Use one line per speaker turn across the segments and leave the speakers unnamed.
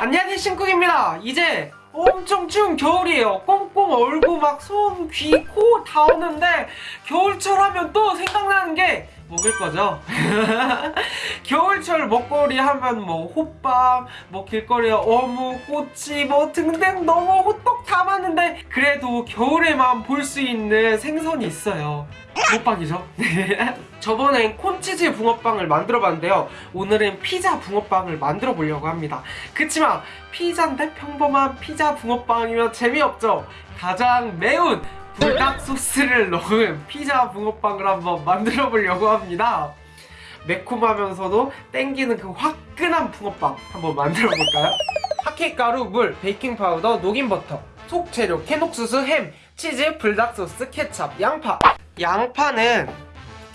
안녕하세요 신쿡입니다. 이제 엄청 추운 겨울이에요. 꽁꽁 얼고 막 손, 귀, 코 다 오는데 겨울철 하면 또 생각나는 게 먹을 거죠? 겨울철 먹거리 하면 뭐 호빵 뭐 길거리에 어묵, 꼬치 뭐 등등 너무 호떡 다 많은데 그래도 겨울에만 볼 수 있는 생선이 있어요. 붕어빵이죠? 저번엔 콘치즈 붕어빵을 만들어 봤는데요. 오늘은 피자 붕어빵을 만들어 보려고 합니다. 그치만 피자인데 평범한 피자 붕어빵이면 재미없죠? 가장 매운 불닭 소스를 넣은 피자 붕어빵을 한번 만들어 보려고 합니다. 매콤하면서도 땡기는 그 화끈한 붕어빵 한번 만들어 볼까요? 핫케이크 가루, 물, 베이킹 파우더, 녹인 버터 속 재료 캔옥수수, 햄, 치즈, 불닭 소스, 케찹, 양파. 양파는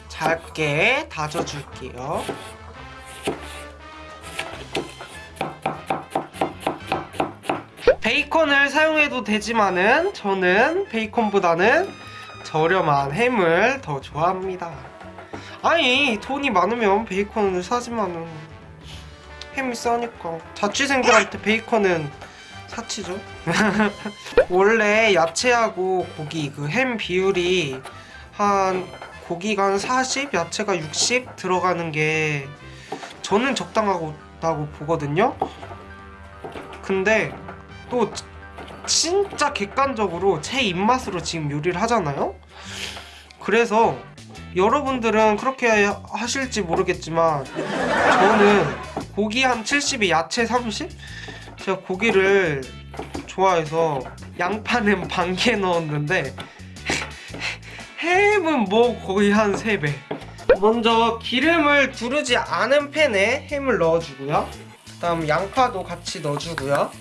잘게 다져줄게요 베이컨을 사용해도 되지만은 저는 베이컨보다는 저렴한 햄을 더 좋아합니다. 아니 돈이 많으면 베이컨을 사지만은 햄이 싸니까. 자취생들한테 베이컨은 사치죠? 원래 야채하고 고기 그 햄 비율이 한 고기가 한 40, 야채가 60 들어가는 게 저는 적당하다고 보거든요. 근데 또 진짜 객관적으로 제 입맛으로 지금 요리를 하잖아요? 그래서 여러분들은 그렇게 하실지 모르겠지만 저는 고기 한 70에 야채 30? 제가 고기를 좋아해서 양파는 반 개 넣었는데 햄은 뭐 거의 한 3배. 먼저 기름을 두르지 않은 팬에 햄을 넣어주고요. 그 다음 양파도 같이 넣어주고요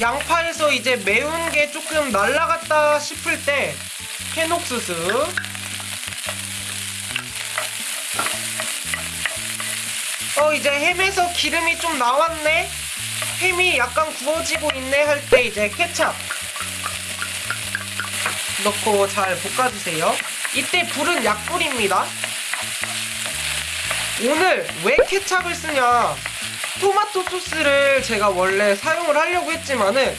양파에서 이제 매운 게 조금 날라갔다 싶을 때 캐녹수수 어 이제 햄에서 기름이 좀 나왔네. 햄이 약간 구워지고 있네 할 때 이제 케찹 넣고 잘 볶아주세요. 이때 불은 약불입니다. 오늘 왜 케찹을 쓰냐 토마토 소스를 제가 원래 사용을 하려고 했지만은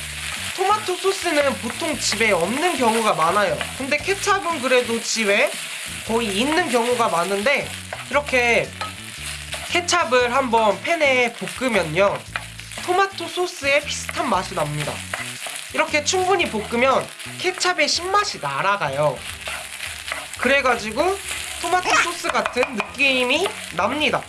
토마토 소스는 보통 집에 없는 경우가 많아요. 근데 케찹은 그래도 집에 거의 있는 경우가 많은데 이렇게 케찹을 한번 팬에 볶으면요. 토마토 소스에 비슷한 맛이 납니다. 이렇게 충분히 볶으면 케찹의 신맛이 날아가요. 그래가지고 토마토 소스 같은 느낌이 납니다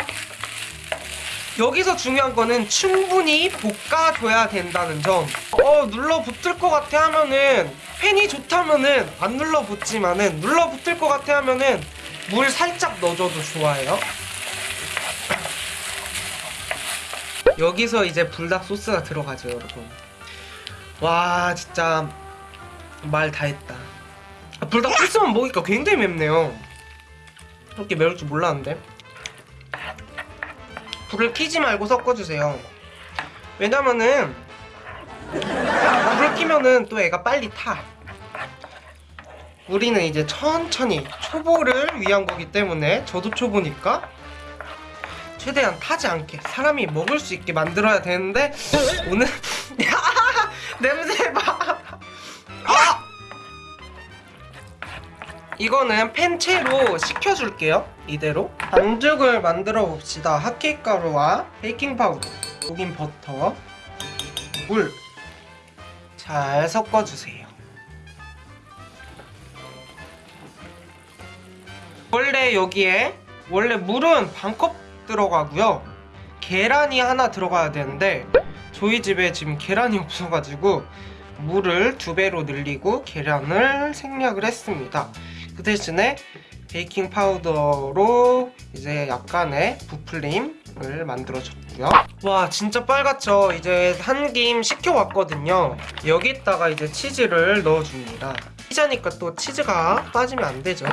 여기서 중요한 거는 충분히 볶아줘야 된다는 점. 어, 눌러붙을 것 같아 하면은 팬이 좋다면은 안 눌러붙지만은 눌러붙을 것 같아 하면은 물 살짝 넣어줘도 좋아요. 여기서 이제 불닭 소스가 들어가죠, 여러분. 와, 진짜 말 다 했다. 아, 불닭 소스만 먹으니까 굉장히 맵네요. 이렇게 매울 줄 몰랐는데. 불을 켜지 말고 섞어주세요. 왜냐면은 불을 켜면은 또 애가 빨리 타. 우리는 이제 천천히 초보를 위한 거기 때문에 저도 초보니까 최대한 타지 않게 사람이 먹을 수 있게 만들어야 되는데 오늘 냄새 봐 이거는 팬째로 식혀줄게요. 이대로. 반죽을 만들어 봅시다. 핫케이크 가루와 베이킹 파우더 녹인 버터 물. 잘 섞어주세요. 원래 여기에 원래 물은 반컵 들어가고요. 계란이 하나 들어가야 되는데 저희 집에 지금 계란이 없어가지고 물을 두 배로 늘리고 계란을 생략을 했습니다 그 대신에 베이킹 파우더로 이제 약간의 부풀림을 만들어줬고요 와 진짜 빨갛죠 이제 한 김 식혀왔거든요 여기다가 이제 치즈를 넣어줍니다 피자니까 또 치즈가 빠지면 안 되죠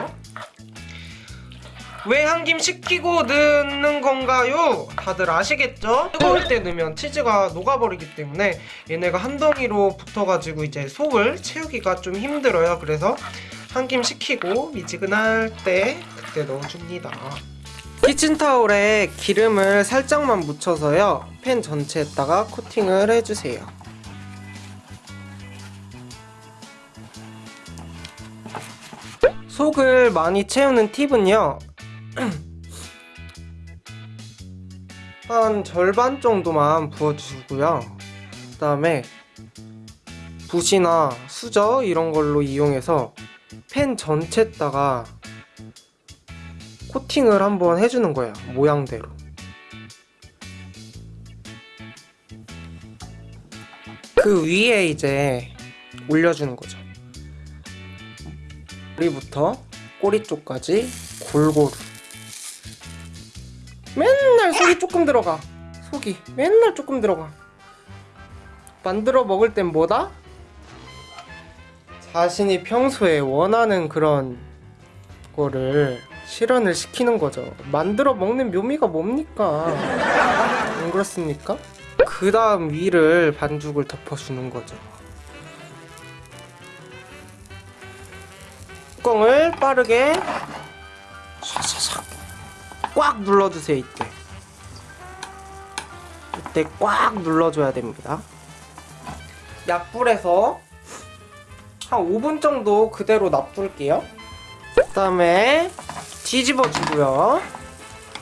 왜 한 김 식히고 넣는 건가요? 다들 아시겠죠? 뜨거울 때 넣으면 치즈가 녹아버리기 때문에 얘네가 한 덩이로 붙어가지고 이제 속을 채우기가 좀 힘들어요. 그래서 한김 식히고 미지근할 때 그때 넣어줍니다. 키친타올에 기름을 살짝만 묻혀서요. 팬 전체에다가 코팅을 해주세요. 속을 많이 채우는 팁은요. 한 절반 정도만 부어주시고요. 그 다음에 붓이나 수저 이런 걸로 이용해서 팬 전체에다가 코팅을 한번 해주는 거예요. 모양대로. 그 위에 이제 올려주는 거죠. 머리부터 꼬리 쪽까지 골고루. 맨날 속이 조금 들어가. 속이 맨날 조금 들어가. 만들어 먹을 땐 뭐다? 자신이 평소에 원하는 그런 거를 실현을 시키는 거죠. 만들어 먹는 묘미가 뭡니까? 안 그렇습니까? 그 다음 위를 반죽을 덮어주는 거죠. 뚜껑을 빠르게 샤샤샥 꽉 눌러주세요 이때 이때 꽉 눌러줘야 됩니다 약불에서 한 5분 정도 그대로 놔둘게요. 그 다음에 뒤집어 주고요.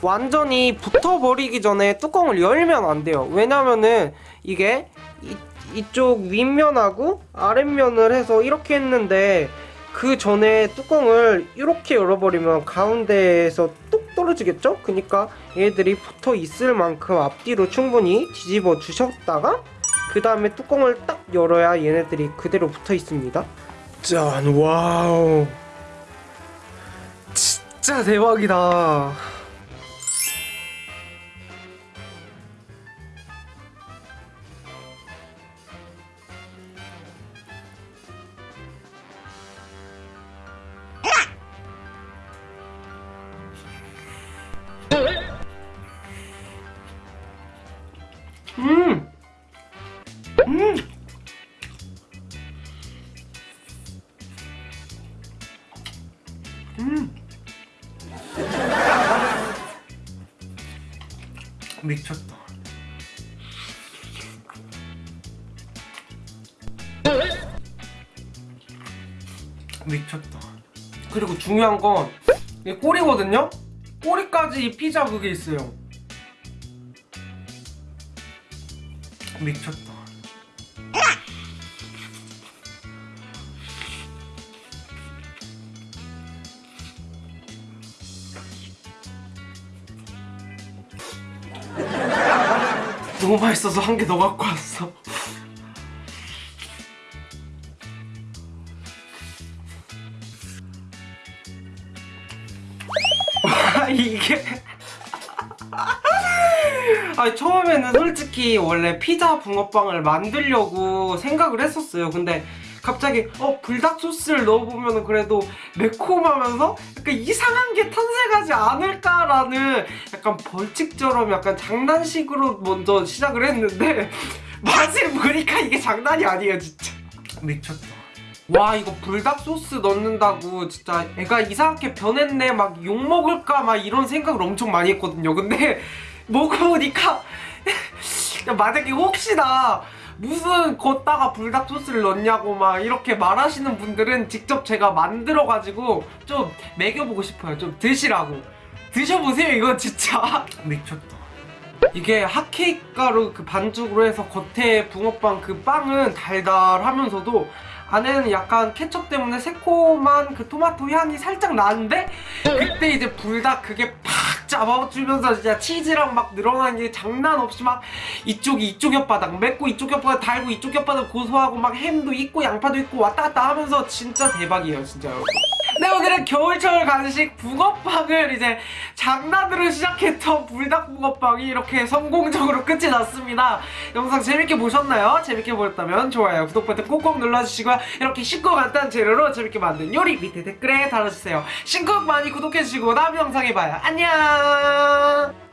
완전히 붙어버리기 전에 뚜껑을 열면 안 돼요. 왜냐면은 이게 이, 이쪽 윗면하고 아랫면을 해서 이렇게 했는데 그 전에 뚜껑을 이렇게 열어버리면 가운데에서 뚝 떨어지겠죠? 그러니까 얘들이 붙어 있을 만큼 앞뒤로 충분히 뒤집어 주셨다가 그 다음에 뚜껑을 딱 열어야 얘네들이 그대로 붙어 있습니다. 짠 와우. 진짜 대박이다 음! 미쳤다. 미쳤다. 그리고 중요한 건 이게 꼬리거든요? 꼬리까지 이 피자 그게 있어요. 미쳤다. 너무 맛있어서 한 개 더 갖고 왔어. 와, 이게. 아니 처음에는 솔직히 원래 피자 붕어빵을 만들려고 생각을 했었어요 근데 갑자기 어 불닭 소스를 넣어보면 그래도 매콤하면서 약간 이상한 게 탄생하지 않을까라는 약간 벌칙처럼 약간 장난식으로 먼저 시작을 했는데 맛을 보니까 이게 장난이 아니에요 진짜. 미쳤다. 와 이거 불닭 소스 넣는다고 진짜 애가 이상하게 변했네 막 욕먹을까 막 이런 생각을 엄청 많이 했거든요. 근데 먹어보니까 만약에 혹시나 무슨 걷다가 불닭 소스를 넣냐고 막 이렇게 말하시는 분들은 직접 제가 만들어가지고 좀 먹여보고 싶어요. 좀 드시라고. 드셔보세요 이거 진짜. 미쳤다. 이게 핫케이크 가루 그 반죽으로 해서 겉에 붕어빵 그 빵은 달달하면서도 안에는 약간 케첩 때문에 새콤한 그 토마토 향이 살짝 나는데 그때 이제 불닭 그게 팍 잡아주면서 진짜 치즈랑 막 늘어나는 게 장난 없이 막 이쪽이 이쪽 혓바닥 맵고 이쪽 혓바닥 달고 이쪽 혓바닥 고소하고 막 햄도 있고 양파도 있고 왔다 갔다 하면서 진짜 대박이에요 진짜 여러분 네 오늘은 겨울철 간식 붕어빵을 이제 장난으로 시작했던 불닭 붕어빵이 이렇게 성공적으로 끝이 났습니다. 영상 재밌게 보셨나요? 재밌게 보셨다면 좋아요 구독 버튼 꼭꼭 눌러주시고요. 이렇게 쉽고 간단한 재료로 재밌게 만든 요리 밑에 댓글에 달아주세요. 신곡 많이 구독해주시고 다음 영상에 봐요. 안녕